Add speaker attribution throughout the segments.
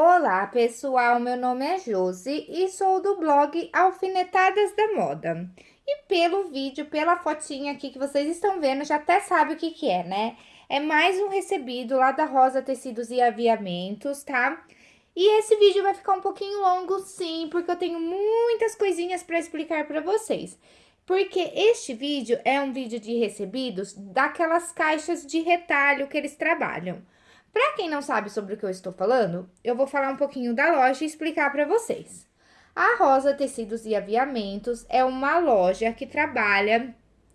Speaker 1: Olá, pessoal. Meu nome é Josi e sou do blog Alfinetadas da Moda. E pelo vídeo, pela fotinha aqui que vocês estão vendo, já até sabe o que que é, né? É mais um recebido lá da Rosa Tecidos e Aviamentos, tá? E esse vídeo vai ficar um pouquinho longo, sim, porque eu tenho muitas coisinhas para explicar para vocês. Porque este vídeo é um vídeo de recebidos daquelas caixas de retalho que eles trabalham. Para quem não sabe sobre o que eu estou falando, eu vou falar um pouquinho da loja e explicar para vocês. A Rosa Tecidos e Aviamentos é uma loja que trabalha,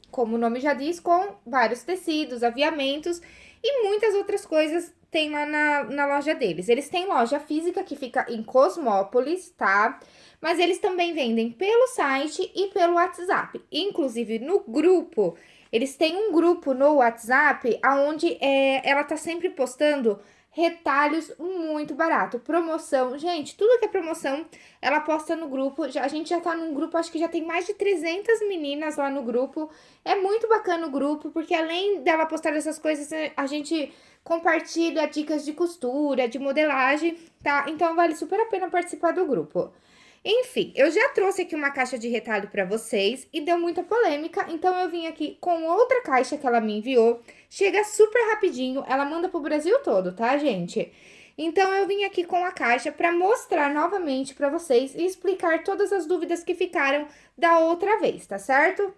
Speaker 1: como o nome já diz, com vários tecidos, aviamentos e muitas outras coisas tem lá na, na loja deles. Eles têm loja física que fica em Cosmópolis, tá? Mas eles também vendem pelo site e pelo WhatsApp. Inclusive, no grupo eles têm um grupo no WhatsApp onde é, ela tá sempre postando retalhos muito barato, promoção. Gente, tudo que é promoção, ela posta no grupo. A gente já tá num grupo, acho que já tem mais de 300 meninas lá no grupo. É muito bacana o grupo, porque além dela postar essas coisas, a gente compartilha dicas de costura, de modelagem, tá? Então vale super a pena participar do grupo. Enfim, eu já trouxe aqui uma caixa de retalho para vocês e deu muita polêmica, então eu vim aqui com outra caixa que ela me enviou. Chega super rapidinho, ela manda pro Brasil todo, tá, gente? Então, eu vim aqui com a caixa para mostrar novamente para vocês e explicar todas as dúvidas que ficaram da outra vez, tá certo?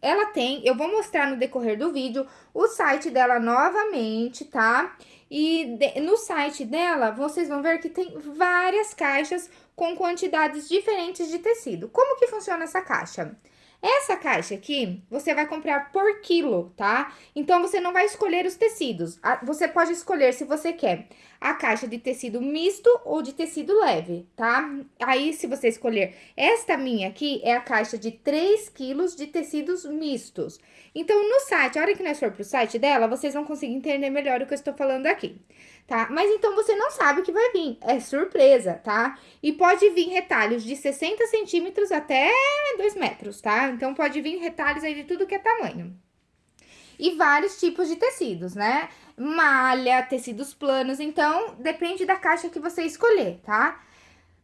Speaker 1: Ela tem, eu vou mostrar no decorrer do vídeo, o site dela novamente, tá? E de, no site dela, vocês vão ver que tem várias caixas com quantidades diferentes de tecido. Como que funciona essa caixa? Essa caixa aqui, você vai comprar por quilo, tá? Então, você não vai escolher os tecidos. Você pode escolher se você quer a caixa de tecido misto ou de tecido leve, tá? Aí, se você escolher esta minha aqui, é a caixa de 3 quilos de tecidos mistos. Então, no site, a hora que nós for pro site dela, vocês vão conseguir entender melhor o que eu estou falando aqui, tá? Mas então, você não sabe o que vai vir, é surpresa, tá? E pode vir retalhos de 60 centímetros até 2 metros, tá? Então, pode vir retalhos aí de tudo que é tamanho. E vários tipos de tecidos, né? malha, tecidos planos, então depende da caixa que você escolher, tá?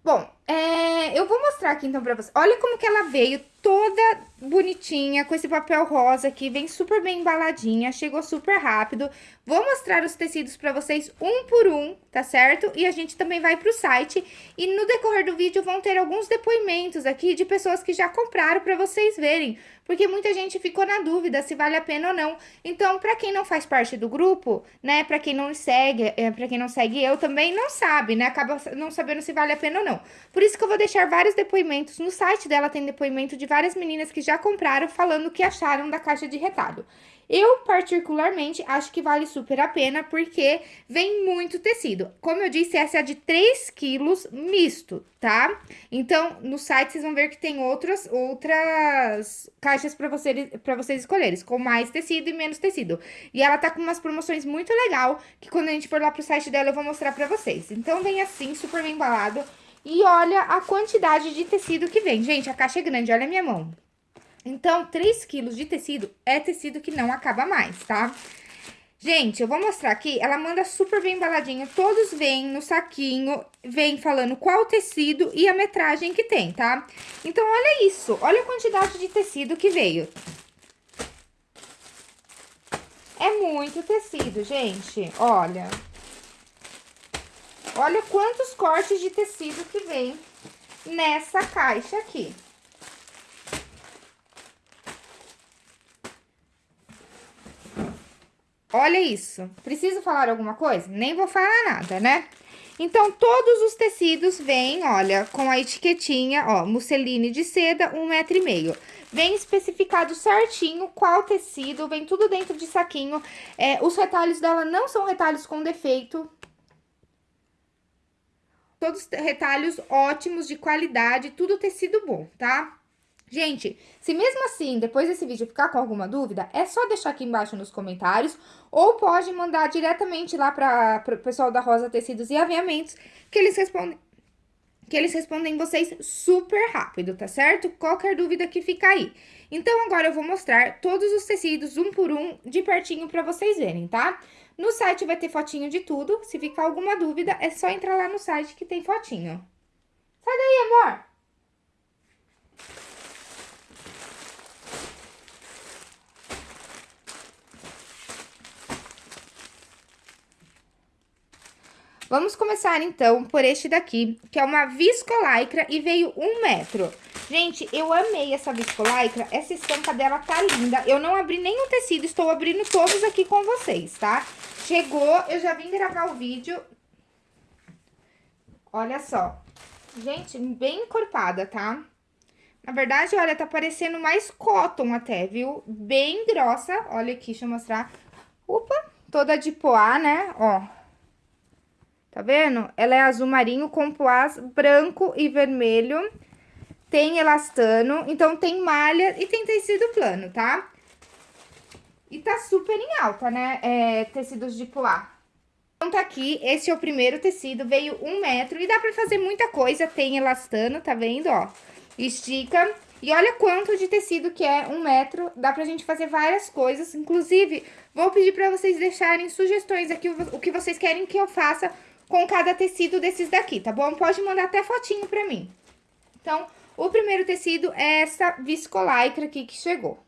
Speaker 1: Bom, é, eu vou mostrar aqui então pra vocês. Olha como que ela veio toda bonitinha, com esse papel rosa aqui, vem super bem embaladinha, chegou super rápido. Vou mostrar os tecidos pra vocês um por um, tá certo? E a gente também vai pro site e no decorrer do vídeo vão ter alguns depoimentos aqui de pessoas que já compraram pra vocês verem porque muita gente ficou na dúvida se vale a pena ou não. Então, para quem não faz parte do grupo, né, para quem não segue, é, para quem não segue eu também não sabe, né, acaba não sabendo se vale a pena ou não. Por isso que eu vou deixar vários depoimentos, no site dela tem depoimento de várias meninas que já compraram falando o que acharam da caixa de retalho. Eu, particularmente, acho que vale super a pena, porque vem muito tecido. Como eu disse, essa é de 3 quilos misto, tá? Então, no site vocês vão ver que tem outras, outras caixas para vocês, pra vocês escolherem, com mais tecido e menos tecido. E ela tá com umas promoções muito legal, que quando a gente for lá pro site dela eu vou mostrar pra vocês. Então, vem assim, super bem embalado. E olha a quantidade de tecido que vem. Gente, a caixa é grande, olha a minha mão. Então, 3 quilos de tecido é tecido que não acaba mais, tá? Gente, eu vou mostrar aqui, ela manda super bem embaladinho, todos vêm no saquinho, vem falando qual tecido e a metragem que tem, tá? Então, olha isso, olha a quantidade de tecido que veio. É muito tecido, gente, olha. Olha quantos cortes de tecido que vem nessa caixa aqui. Olha isso. Preciso falar alguma coisa? Nem vou falar nada, né? Então, todos os tecidos vêm, olha, com a etiquetinha, ó, musseline de seda, um metro e meio. Vem especificado certinho qual tecido, vem tudo dentro de saquinho. É, os retalhos dela não são retalhos com defeito. Todos retalhos ótimos, de qualidade, tudo tecido bom, tá? Gente, se mesmo assim, depois desse vídeo ficar com alguma dúvida, é só deixar aqui embaixo nos comentários ou pode mandar diretamente lá para o pessoal da Rosa Tecidos e Aviamentos, que eles respondem que eles respondem vocês super rápido, tá certo? Qualquer dúvida que fica aí. Então, agora eu vou mostrar todos os tecidos, um por um, de pertinho pra vocês verem, tá? No site vai ter fotinho de tudo. Se ficar alguma dúvida, é só entrar lá no site que tem fotinho. Sai daí, amor! Vamos começar, então, por este daqui, que é uma viscolaicra e veio um metro. Gente, eu amei essa viscolaicra, essa estampa dela tá linda. Eu não abri nenhum tecido, estou abrindo todos aqui com vocês, tá? Chegou, eu já vim gravar o vídeo. Olha só. Gente, bem encorpada, tá? Na verdade, olha, tá parecendo mais cotton até, viu? Bem grossa. Olha aqui, deixa eu mostrar. Opa, toda de poá, né? Ó, Tá vendo? Ela é azul marinho com poás branco e vermelho. Tem elastano, então tem malha e tem tecido plano, tá? E tá super em alta, né? É, tecidos de poá. Então tá aqui, esse é o primeiro tecido, veio um metro e dá pra fazer muita coisa. Tem elastano, tá vendo, ó? Estica. E olha quanto de tecido que é um metro, dá pra gente fazer várias coisas. Inclusive, vou pedir pra vocês deixarem sugestões aqui, o que vocês querem que eu faça com cada tecido desses daqui, tá bom? Pode mandar até fotinho pra mim. Então, o primeiro tecido é essa viscolaicra aqui que chegou.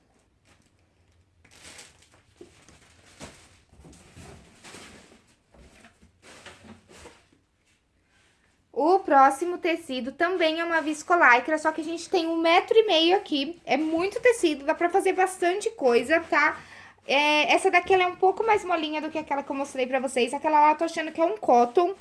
Speaker 1: O próximo tecido também é uma viscolaicra, só que a gente tem um metro e meio aqui. É muito tecido, dá pra fazer bastante coisa, tá? É, essa daqui ela é um pouco mais molinha do que aquela que eu mostrei pra vocês. Aquela lá eu tô achando que é um cotton.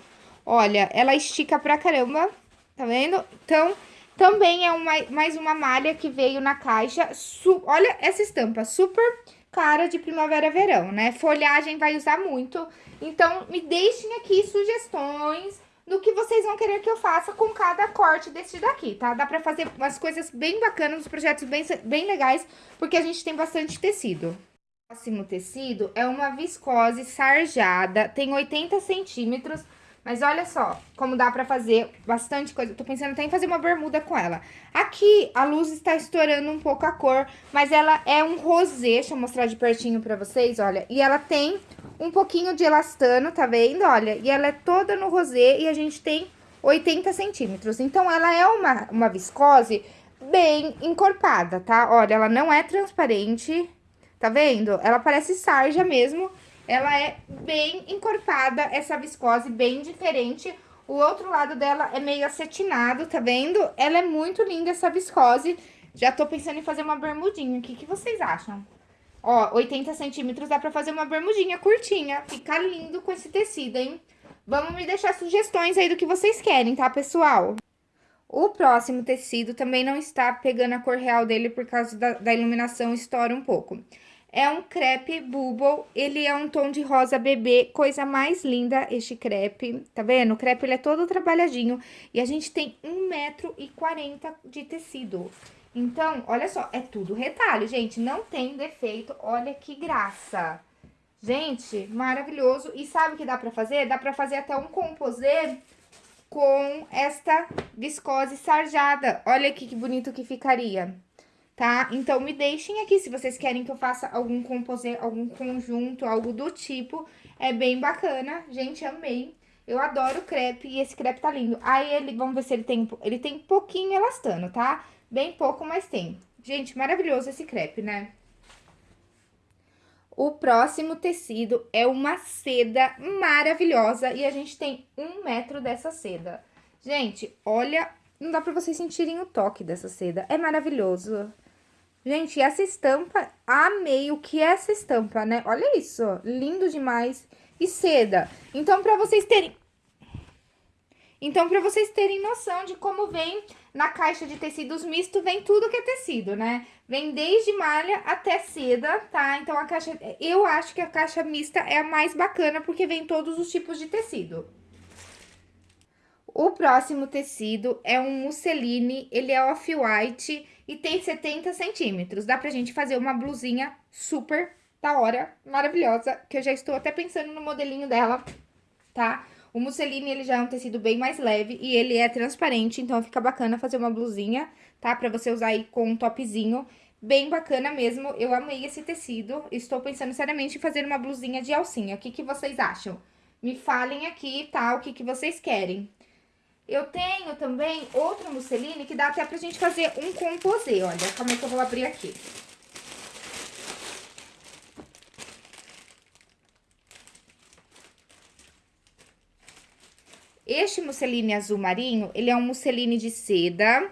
Speaker 1: Olha, ela estica pra caramba, tá vendo? Então, também é uma, mais uma malha que veio na caixa. Su olha essa estampa, super cara de primavera-verão, né? Folhagem vai usar muito. Então, me deixem aqui sugestões do que vocês vão querer que eu faça com cada corte desse daqui, tá? Dá pra fazer umas coisas bem bacanas, uns projetos bem, bem legais, porque a gente tem bastante tecido. O próximo tecido é uma viscose sarjada, tem 80 centímetros, mas olha só como dá pra fazer bastante coisa. tô pensando até em fazer uma bermuda com ela. Aqui a luz está estourando um pouco a cor, mas ela é um rosé, deixa eu mostrar de pertinho pra vocês, olha. E ela tem um pouquinho de elastano, tá vendo? Olha, e ela é toda no rosé e a gente tem 80 centímetros. Então, ela é uma, uma viscose bem encorpada, tá? Olha, ela não é transparente, Tá vendo? Ela parece sarja mesmo. Ela é bem encorpada, essa viscose bem diferente. O outro lado dela é meio acetinado, tá vendo? Ela é muito linda, essa viscose. Já tô pensando em fazer uma bermudinha. O que, que vocês acham? Ó, 80 centímetros dá pra fazer uma bermudinha curtinha. Fica lindo com esse tecido, hein? Vamos me deixar sugestões aí do que vocês querem, tá, pessoal? O próximo tecido também não está pegando a cor real dele por causa da, da iluminação, estoura um pouco. É um crepe bubble, ele é um tom de rosa bebê, coisa mais linda este crepe, tá vendo? O crepe ele é todo trabalhadinho e a gente tem 1,40m de tecido. Então, olha só, é tudo retalho, gente, não tem defeito, olha que graça. Gente, maravilhoso. E sabe o que dá pra fazer? Dá pra fazer até um composê com esta viscose sarjada. Olha aqui que bonito que ficaria tá? Então, me deixem aqui se vocês querem que eu faça algum composê, algum conjunto, algo do tipo. É bem bacana, gente, amei. Eu adoro crepe e esse crepe tá lindo. Aí, ele, vamos ver se ele tem, ele tem pouquinho elastano, tá? Bem pouco, mas tem. Gente, maravilhoso esse crepe, né? O próximo tecido é uma seda maravilhosa e a gente tem um metro dessa seda. Gente, olha, não dá pra vocês sentirem o toque dessa seda, é maravilhoso. Gente, essa estampa, amei o que é essa estampa, né? Olha isso, lindo demais. E seda. Então, pra vocês terem... Então, pra vocês terem noção de como vem na caixa de tecidos misto, vem tudo que é tecido, né? Vem desde malha até seda, tá? Então, a caixa... Eu acho que a caixa mista é a mais bacana, porque vem todos os tipos de tecido. O próximo tecido é um musseline, ele é off-white e tem 70 centímetros. Dá pra gente fazer uma blusinha super da hora, maravilhosa, que eu já estou até pensando no modelinho dela, tá? O musseline, ele já é um tecido bem mais leve e ele é transparente, então fica bacana fazer uma blusinha, tá? Pra você usar aí com um topzinho bem bacana mesmo. Eu amei esse tecido. Estou pensando seriamente em fazer uma blusinha de alcinha. O que, que vocês acham? Me falem aqui, tá? O que, que vocês querem. Eu tenho também outra musseline que dá até pra gente fazer um composê. Olha, como é que eu vou abrir aqui. Este musseline azul marinho, ele é um musseline de seda.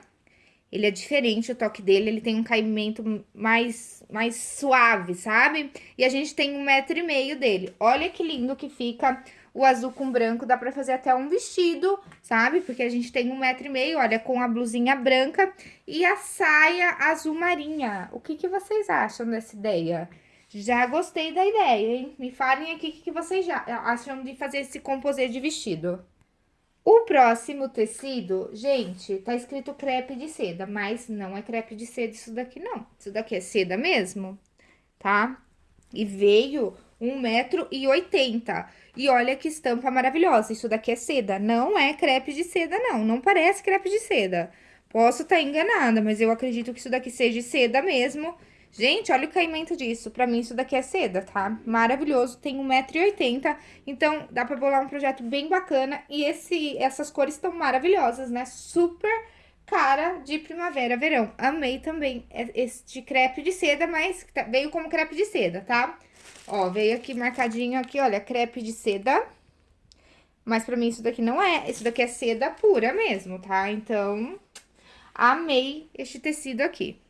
Speaker 1: Ele é diferente o toque dele, ele tem um caimento mais, mais suave, sabe? E a gente tem um metro e meio dele. Olha que lindo que fica o azul com branco, dá pra fazer até um vestido, sabe? Porque a gente tem um metro e meio, olha, com a blusinha branca e a saia azul marinha. O que, que vocês acham dessa ideia? Já gostei da ideia, hein? Me falem aqui o que, que vocês já acham de fazer esse composê de vestido. O próximo tecido, gente, tá escrito crepe de seda, mas não é crepe de seda isso daqui, não. Isso daqui é seda mesmo, tá? E veio 1,80m. E olha que estampa maravilhosa, isso daqui é seda, não é crepe de seda, não. Não parece crepe de seda. Posso estar tá enganada, mas eu acredito que isso daqui seja seda mesmo. Gente, olha o caimento disso. Pra mim, isso daqui é seda, tá? Maravilhoso. Tem 1,80m. Então, dá pra bolar um projeto bem bacana. E esse, essas cores estão maravilhosas, né? Super cara de primavera, verão. Amei também este crepe de seda, mas tá, veio como crepe de seda, tá? Ó, veio aqui marcadinho aqui, olha, crepe de seda. Mas pra mim isso daqui não é. Isso daqui é seda pura mesmo, tá? Então, amei este tecido aqui.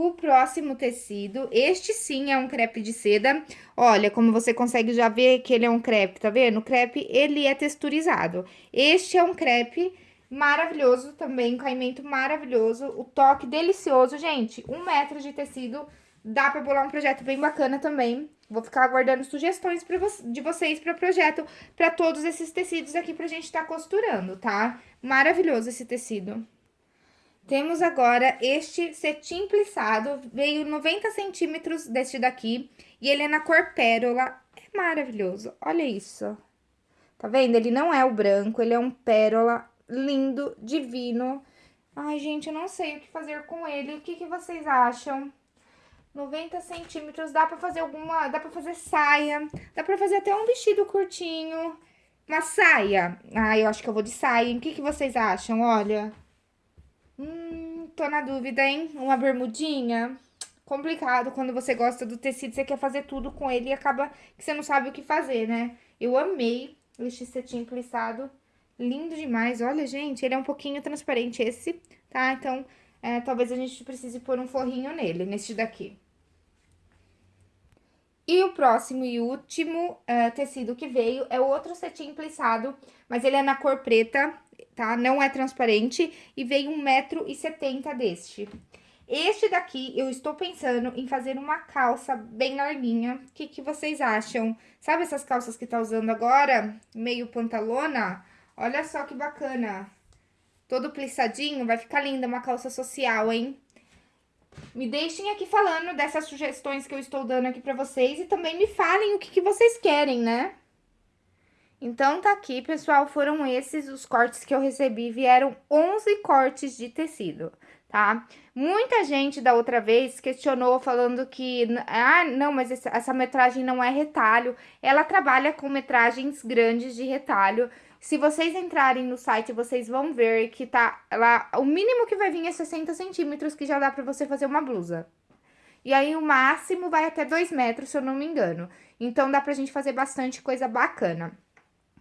Speaker 1: O próximo tecido, este sim é um crepe de seda. Olha, como você consegue já ver que ele é um crepe, tá vendo? O crepe, ele é texturizado. Este é um crepe maravilhoso também, um caimento maravilhoso. O toque delicioso, gente. Um metro de tecido, dá pra bolar um projeto bem bacana também. Vou ficar aguardando sugestões vo de vocês para projeto, para todos esses tecidos aqui pra gente estar tá costurando, tá? Maravilhoso esse tecido. Temos agora este cetim plissado, veio 90 centímetros deste daqui, e ele é na cor pérola, é maravilhoso, olha isso. Tá vendo? Ele não é o branco, ele é um pérola lindo, divino. Ai, gente, eu não sei o que fazer com ele, o que, que vocês acham? 90 centímetros, dá pra fazer alguma, dá pra fazer saia, dá pra fazer até um vestido curtinho, uma saia. Ah, eu acho que eu vou de saia, o que, que vocês acham? Olha... Hum, tô na dúvida, hein? Uma bermudinha? Complicado, quando você gosta do tecido, você quer fazer tudo com ele e acaba que você não sabe o que fazer, né? Eu amei este cetim plissado, lindo demais. Olha, gente, ele é um pouquinho transparente esse, tá? Então, é, talvez a gente precise pôr um forrinho nele, neste daqui. E o próximo e último uh, tecido que veio é outro cetim plissado, mas ele é na cor preta, tá? Não é transparente e veio 1,70m deste. Este daqui, eu estou pensando em fazer uma calça bem larguinha. O que, que vocês acham? Sabe essas calças que tá usando agora? Meio pantalona? Olha só que bacana. Todo plissadinho, vai ficar linda uma calça social, hein? Me deixem aqui falando dessas sugestões que eu estou dando aqui pra vocês e também me falem o que, que vocês querem, né? Então, tá aqui, pessoal, foram esses os cortes que eu recebi, vieram 11 cortes de tecido, tá? Muita gente da outra vez questionou falando que, ah, não, mas essa, metragem não é retalho, ela trabalha com metragens grandes de retalho. Se vocês entrarem no site, vocês vão ver que tá lá, o mínimo que vai vir é 60 centímetros, que já dá pra você fazer uma blusa. E aí, o máximo vai até 2 metros, se eu não me engano. Então, dá pra gente fazer bastante coisa bacana.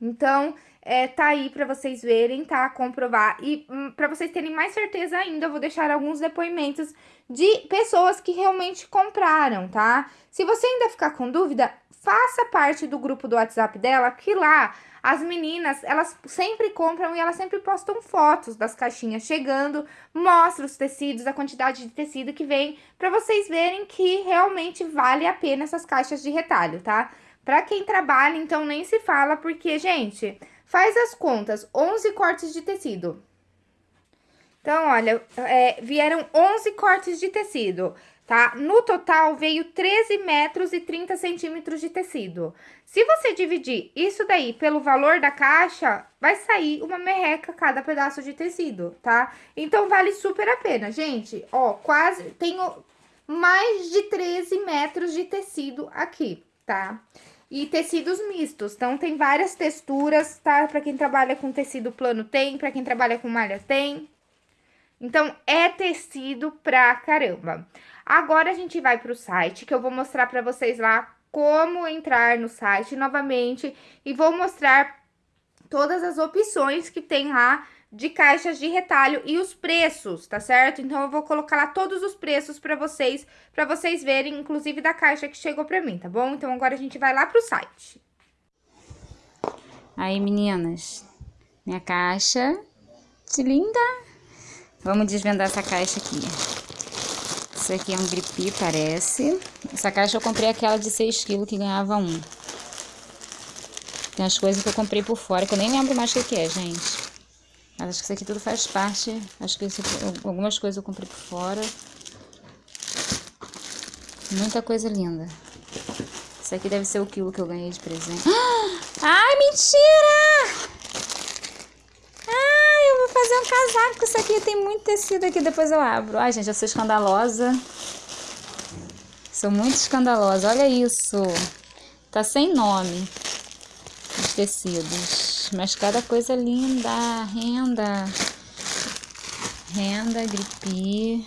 Speaker 1: Então, é, tá aí pra vocês verem, tá? Comprovar. E hum, pra vocês terem mais certeza ainda, eu vou deixar alguns depoimentos de pessoas que realmente compraram, tá? Se você ainda ficar com dúvida, faça parte do grupo do WhatsApp dela, que lá as meninas, elas sempre compram e elas sempre postam fotos das caixinhas chegando, mostra os tecidos, a quantidade de tecido que vem, pra vocês verem que realmente vale a pena essas caixas de retalho, tá? Pra quem trabalha, então, nem se fala, porque, gente, faz as contas, 11 cortes de tecido. Então, olha, é, vieram 11 cortes de tecido. tá? No total, veio 13 metros e 30 centímetros de tecido. Se você dividir isso daí pelo valor da caixa, vai sair uma merreca cada pedaço de tecido, tá? Então, vale super a pena. Gente, ó, quase, tenho mais de 13 metros de tecido aqui, tá? E tecidos mistos, então tem várias texturas, tá? Pra quem trabalha com tecido plano tem, pra quem trabalha com malha tem. Então, é tecido pra caramba. Agora, a gente vai pro site, que eu vou mostrar pra vocês lá como entrar no site novamente. E vou mostrar todas as opções que tem lá de caixas de retalho e os preços, tá certo? Então, eu vou colocar lá todos os preços pra vocês, pra vocês verem, inclusive da caixa que chegou pra mim, tá bom? Então, agora a gente vai lá pro site.
Speaker 2: Aí, meninas, minha caixa, que linda! Vamos desvendar essa caixa aqui. Isso aqui é um gripi, parece. Essa caixa eu comprei aquela de 6 kg que ganhava um. Tem as coisas que eu comprei por fora, que eu nem lembro mais o que é, gente. Mas acho que isso aqui tudo faz parte. Acho que esse, algumas coisas eu comprei por fora. Muita coisa linda. Isso aqui deve ser o quilo que eu ganhei de presente. Ai, mentira! Ai, eu vou fazer um casaco isso aqui. Tem muito tecido aqui, depois eu abro. Ai, gente, eu sou escandalosa. Sou muito escandalosa. Olha isso. Tá sem nome. Os tecidos mas cada coisa linda. Renda. Renda, gripe.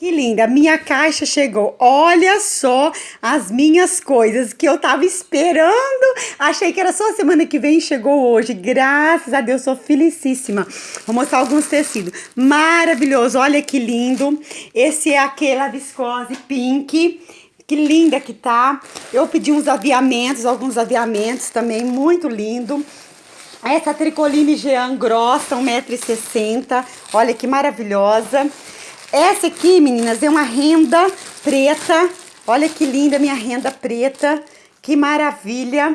Speaker 3: Que linda, minha caixa chegou. Olha só as minhas coisas que eu tava esperando. Achei que era só semana que vem, chegou hoje. Graças a Deus, sou felicíssima. Vou mostrar alguns tecidos. Maravilhoso, olha que lindo. Esse é aquela viscose pink. Que linda que tá. Eu pedi uns aviamentos, alguns aviamentos também, muito lindo. Essa tricoline Jean grossa, 1,60m. Olha que maravilhosa. Essa aqui, meninas, é uma renda preta. Olha que linda minha renda preta. Que maravilha.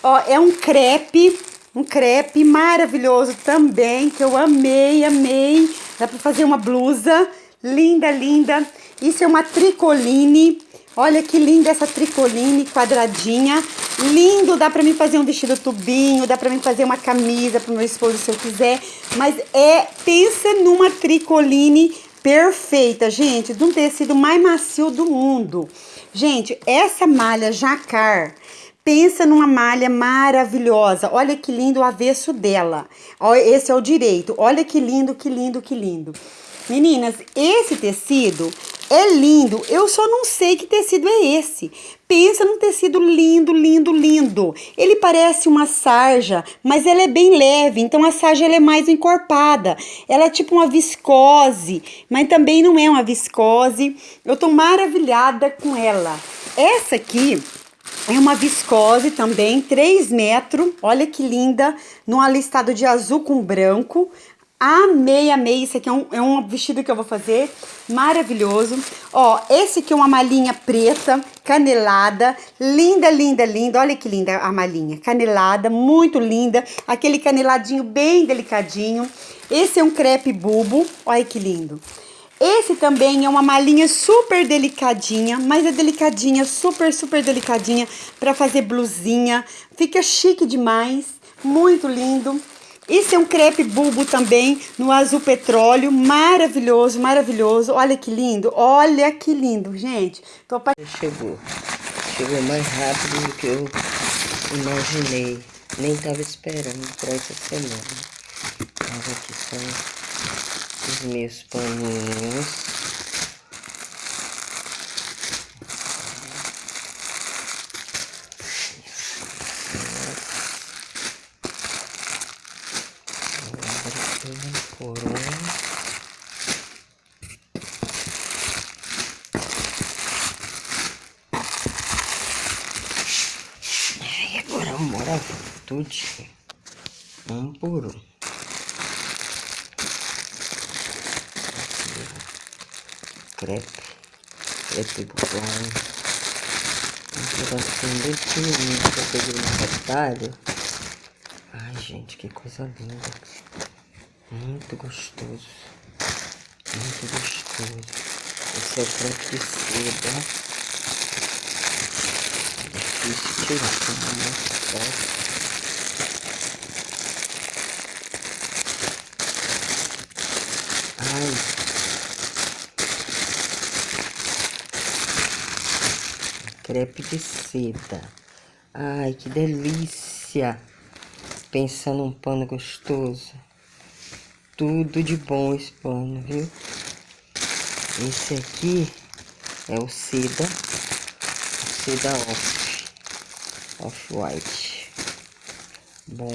Speaker 3: Ó, é um crepe, um crepe maravilhoso também, que eu amei, amei. Dá pra fazer uma blusa linda, linda. Isso é uma tricoline Olha que linda essa tricoline quadradinha. Lindo, dá pra mim fazer um vestido tubinho, dá pra mim fazer uma camisa pro meu esposo se eu quiser. Mas é, pensa numa tricoline perfeita, gente, de um tecido mais macio do mundo. Gente, essa malha jacar, pensa numa malha maravilhosa. Olha que lindo o avesso dela. Esse é o direito. Olha que lindo, que lindo, que lindo. Meninas, esse tecido é lindo, eu só não sei que tecido é esse. Pensa num tecido lindo, lindo, lindo. Ele parece uma sarja, mas ela é bem leve, então a sarja ela é mais encorpada. Ela é tipo uma viscose, mas também não é uma viscose. Eu tô maravilhada com ela. Essa aqui é uma viscose também, 3 metros. Olha que linda, num alistado de azul com branco. Amei, amei. Isso aqui é um, é um vestido que eu vou fazer. Maravilhoso. Ó, esse aqui é uma malinha preta, canelada. Linda, linda, linda. Olha que linda a malinha. Canelada, muito linda. Aquele caneladinho bem delicadinho. Esse é um crepe bulbo. Olha que lindo. Esse também é uma malinha super delicadinha, mas é delicadinha, super, super delicadinha para fazer blusinha. Fica chique demais, muito lindo. Isso é um crepe bulbo também, no azul petróleo, maravilhoso, maravilhoso. Olha que lindo, olha que lindo, gente.
Speaker 4: Tô Chegou, chegou mais rápido do que eu imaginei. Nem tava esperando para essa semana. Olha aqui são os meus paninhos. Tudo um por um. Crepe, crepe bom. Um pedacinho bem pequenininho que eu peguei no retalho. Ai, gente, que coisa linda. Muito gostoso. Muito gostoso. Esse é o crepe de seda. Difícil tirar, como é muito forte. Ai. Crepe de seda. Ai, que delícia. Pensa num pano gostoso. Tudo de bom esse pano, viu? Esse aqui é o seda. O seda off. Off-white. Bom.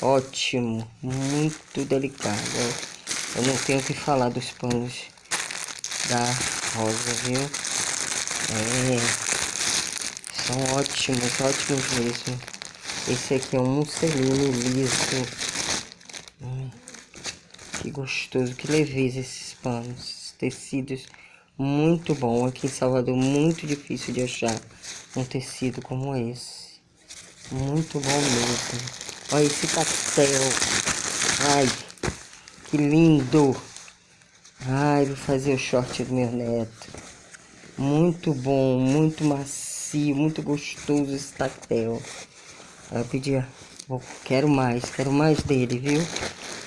Speaker 4: Ótimo. Muito delicado. Eu não tenho o que falar dos panos da rosa, viu? É, são ótimos, ótimos mesmo. Esse aqui é um musseline liso. Hum, que gostoso, que leveza esses panos, esses tecidos. Muito bom. Aqui em Salvador, muito difícil de achar um tecido como esse. Muito bom mesmo. Olha esse papel. Ai, que lindo! Ai, vou fazer o short do meu neto. Muito bom, muito macio, muito gostoso esse tactel. Eu pedi, quero mais, quero mais dele, viu?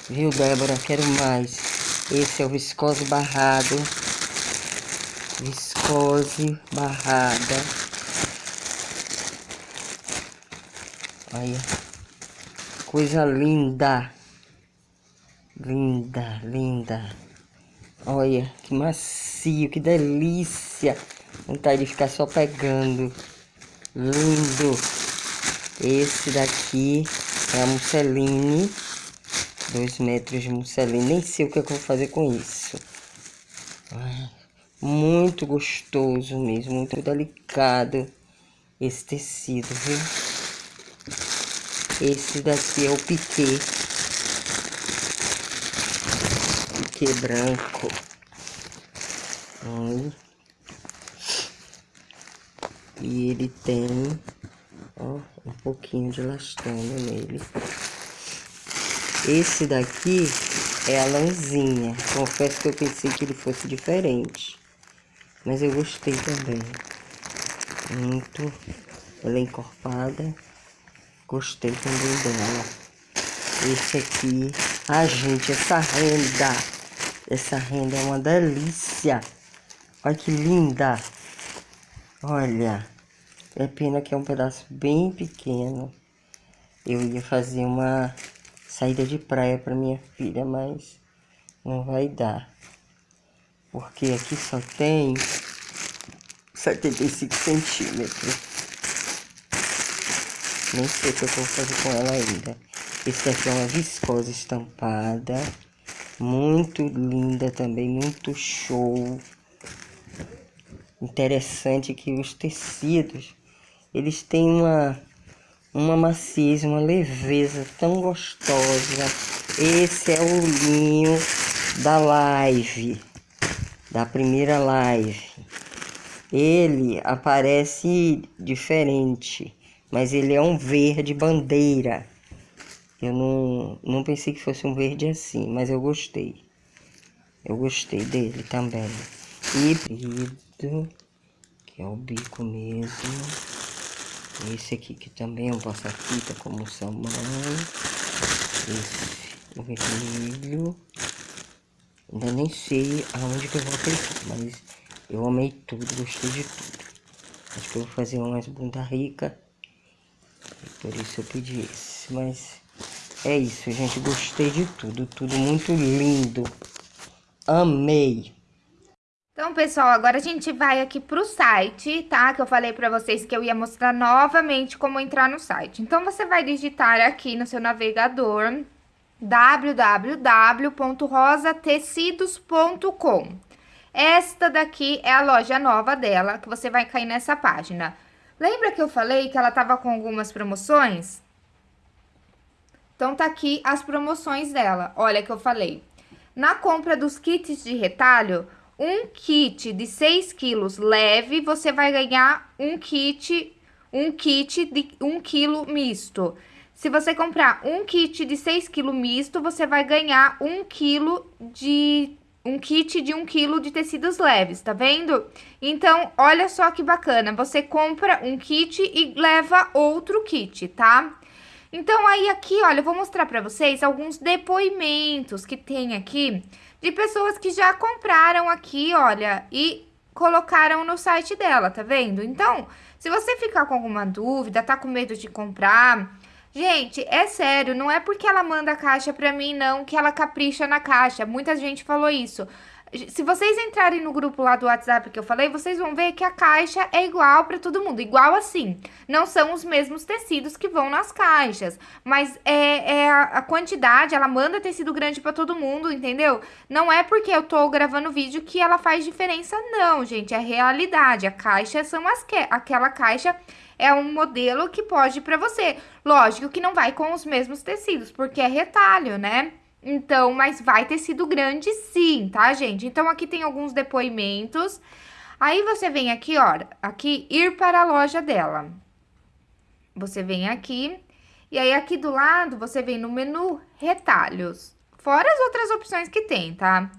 Speaker 4: Viu, Débora? Quero mais. Esse é o viscose barrado. Viscose barrada. Olha. Coisa linda. Linda, linda. Olha, que macio, que delícia. Vontade de ficar só pegando. Lindo. Esse daqui é a musseline. Dois metros de musseline. Nem sei o que eu vou fazer com isso. Muito gostoso mesmo, muito delicado esse tecido, viu? Esse daqui é o piquê que branco. Olha. E ele tem, ó, um pouquinho de lastana nele. Esse daqui é a lãzinha. Confesso que eu pensei que ele fosse diferente. Mas eu gostei também. Muito. Ela é encorpada. Gostei também dela. Esse aqui. Ah, gente, essa renda essa renda é uma delícia. Olha que linda. Olha. É pena que é um pedaço bem pequeno. Eu ia fazer uma saída de praia para minha filha, mas não vai dar. Porque aqui só tem 75 centímetros. Nem sei o que eu vou fazer com ela ainda. Esse aqui é uma viscose estampada. Muito linda também, muito show. Interessante que os tecidos, eles têm uma, uma maciez, uma leveza tão gostosa. Esse é o linho da live, da primeira live. Ele aparece diferente, mas ele é um verde bandeira. Eu não, não pensei que fosse um verde assim, mas eu gostei. Eu gostei dele também. Que é o bico mesmo. Esse aqui que também é um passa-fita como salmão. Esse, o vermelho. Ainda nem sei aonde que eu vou aplicar, mas eu amei tudo, gostei de tudo. Acho que eu vou fazer umas bunda rica. Por isso eu pedi esse, mas é isso, gente. Gostei de tudo. Tudo muito lindo. Amei.
Speaker 1: Então, pessoal, agora a gente vai aqui pro site, tá? Que eu falei pra vocês que eu ia mostrar novamente como entrar no site. Então, você vai digitar aqui no seu navegador www.rosatecidos.com Esta daqui é a loja nova dela, que você vai cair nessa página. Lembra que eu falei que ela tava com algumas promoções? Então, tá aqui as promoções dela. Olha que eu falei. Na compra dos kits de retalho, um kit de 6 quilos leve, você vai ganhar um kit, um kit de 1 quilo misto. Se você comprar um kit de 6 quilos misto, você vai ganhar um quilo de um kit de um quilo de tecidos leves, tá vendo? Então, olha só que bacana, você compra um kit e leva outro kit, tá? Então, aí aqui, olha, eu vou mostrar pra vocês alguns depoimentos que tem aqui de pessoas que já compraram aqui, olha, e colocaram no site dela, tá vendo? Então, se você ficar com alguma dúvida, tá com medo de comprar, gente, é sério, não é porque ela manda a caixa pra mim, não, que ela capricha na caixa. Muita gente falou isso. Se vocês entrarem no grupo lá do WhatsApp que eu falei, vocês vão ver que a caixa é igual para todo mundo, igual assim. Não são os mesmos tecidos que vão nas caixas, mas é, é a, quantidade, ela manda tecido grande para todo mundo, entendeu? Não é porque eu tô gravando vídeo que ela faz diferença, não, gente, é realidade. A caixa são as que, aquela caixa é um modelo que pode para você. Lógico que não vai com os mesmos tecidos, porque é retalho, né? Então, mas vai ter sido grande sim, tá, gente? Então, aqui tem alguns depoimentos. Aí, você vem aqui, ó, aqui, ir para a loja dela. Você vem aqui, e aí aqui do lado, você vem no menu retalhos. Fora as outras opções que tem, tá?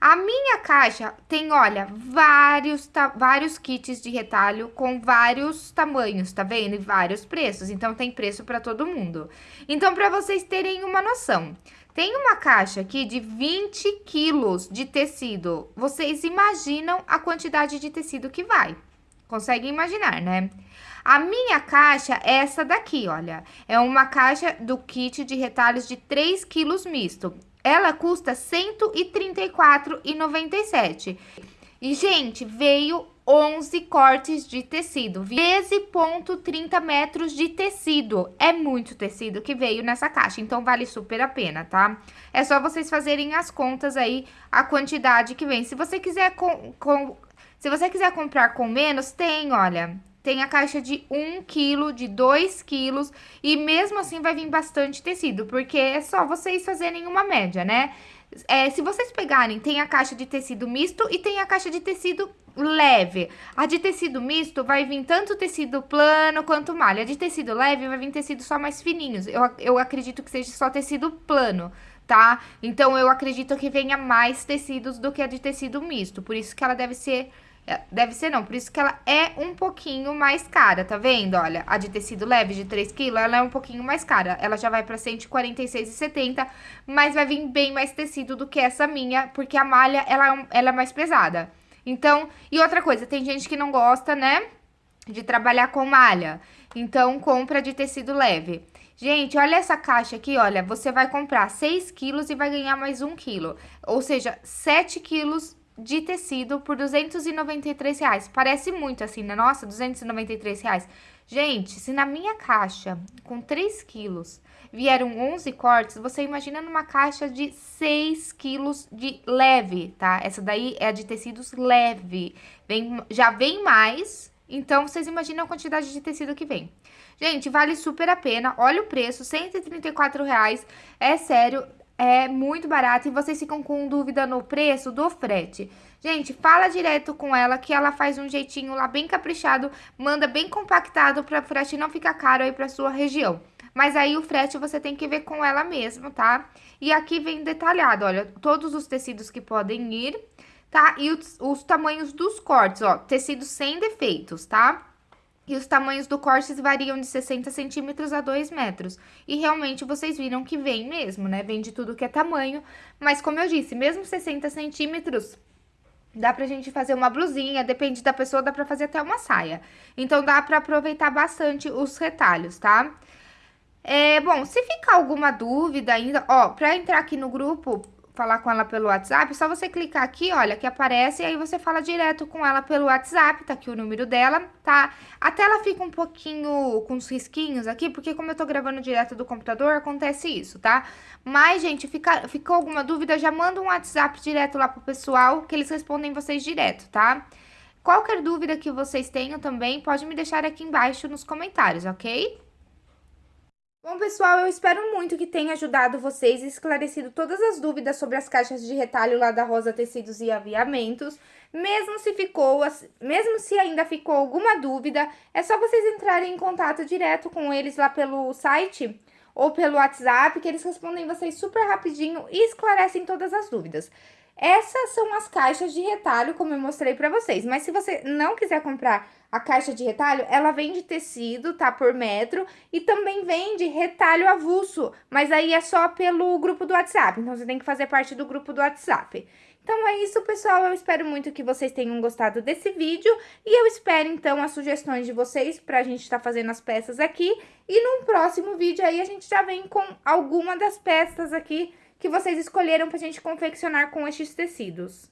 Speaker 1: A minha caixa tem, olha, vários, vários kits de retalho com vários tamanhos, tá vendo? E vários preços, então tem preço para todo mundo. Então, para vocês terem uma noção, tem uma caixa aqui de 20 quilos de tecido. Vocês imaginam a quantidade de tecido que vai? Conseguem imaginar, né? A minha caixa é essa daqui, olha. É uma caixa do kit de retalhos de 3 quilos misto. Ela custa R$ 134,97. E, gente, veio 11 cortes de tecido, 13.30 metros de tecido. É muito tecido que veio nessa caixa, então vale super a pena, tá? É só vocês fazerem as contas aí, a quantidade que vem. Se você quiser com, com se você quiser comprar com menos, tem, olha, tem a caixa de 1 kg, de 2 quilos, e mesmo assim vai vir bastante tecido, porque é só vocês fazerem uma média, né? É, se vocês pegarem, tem a caixa de tecido misto e tem a caixa de tecido leve. A de tecido misto vai vir tanto tecido plano quanto malha. A de tecido leve vai vir tecido só mais fininhos. Eu, eu acredito que seja só tecido plano, tá? Então, eu acredito que venha mais tecidos do que a de tecido misto. Por isso que ela deve ser deve ser não, por isso que ela é um pouquinho mais cara, tá vendo? Olha, a de tecido leve de 3 kg, ela é um pouquinho mais cara. Ela já vai pra 146,70, mas vai vir bem mais tecido do que essa minha, porque a malha, ela, é ela é mais pesada. Então, e outra coisa, tem gente que não gosta, né, de trabalhar com malha. Então, compra de tecido leve. Gente, olha essa caixa aqui, olha, você vai comprar 6 quilos e vai ganhar mais 1 quilo. Ou seja, 7 quilos de tecido por 293 reais. Parece muito assim, né? Nossa, 293 reais. Gente, se na minha caixa, com 3 quilos, vieram 11 cortes, você imagina numa caixa de 6 quilos de leve, tá? Essa daí é a de tecidos leve. Vem, já vem mais, então vocês imaginam a quantidade de tecido que vem. Gente, vale super a pena. Olha o preço, 134 reais. É sério, é muito barato e vocês ficam com dúvida no preço do frete. Gente, fala direto com ela que ela faz um jeitinho lá bem caprichado, manda bem compactado para o frete não ficar caro aí para sua região. Mas aí o frete você tem que ver com ela mesmo, tá? E aqui vem detalhado, olha, todos os tecidos que podem ir, tá? E os, os tamanhos dos cortes, ó, tecidos sem defeitos, tá? E os tamanhos do cortes variam de 60 centímetros a 2 metros. E realmente vocês viram que vem mesmo, né? Vem de tudo que é tamanho. Mas como eu disse, mesmo 60 centímetros, dá pra gente fazer uma blusinha, depende da pessoa, dá pra fazer até uma saia. Então, dá pra aproveitar bastante os retalhos, tá? É, bom, se ficar alguma dúvida ainda, ó, pra entrar aqui no grupo, falar com ela pelo WhatsApp, é só você clicar aqui, olha, que aparece, e aí você fala direto com ela pelo WhatsApp, tá aqui o número dela, tá? A tela fica um pouquinho com os risquinhos aqui, porque como eu tô gravando direto do computador, acontece isso, tá? Mas, gente, fica, ficou alguma dúvida, já manda um WhatsApp direto lá pro pessoal, que eles respondem vocês direto, tá? Qualquer dúvida que vocês tenham também, pode me deixar aqui embaixo nos comentários, ok? Bom, pessoal, eu espero muito que tenha ajudado vocês e esclarecido todas as dúvidas sobre as caixas de retalho lá da Rosa Tecidos e Aviamentos. Mesmo se ficou, mesmo se ainda ficou alguma dúvida, é só vocês entrarem em contato direto com eles lá pelo site ou pelo WhatsApp, que eles respondem vocês super rapidinho e esclarecem todas as dúvidas. Essas são as caixas de retalho, como eu mostrei pra vocês. Mas se você não quiser comprar a caixa de retalho, ela vem de tecido, tá? Por metro. E também vem de retalho avulso. Mas aí é só pelo grupo do WhatsApp. Então, você tem que fazer parte do grupo do WhatsApp. Então é isso, pessoal. Eu espero muito que vocês tenham gostado desse vídeo. E eu espero, então, as sugestões de vocês pra gente estar tá fazendo as peças aqui. E num próximo vídeo aí, a gente já vem com alguma das peças aqui que vocês escolheram pra gente confeccionar com estes tecidos.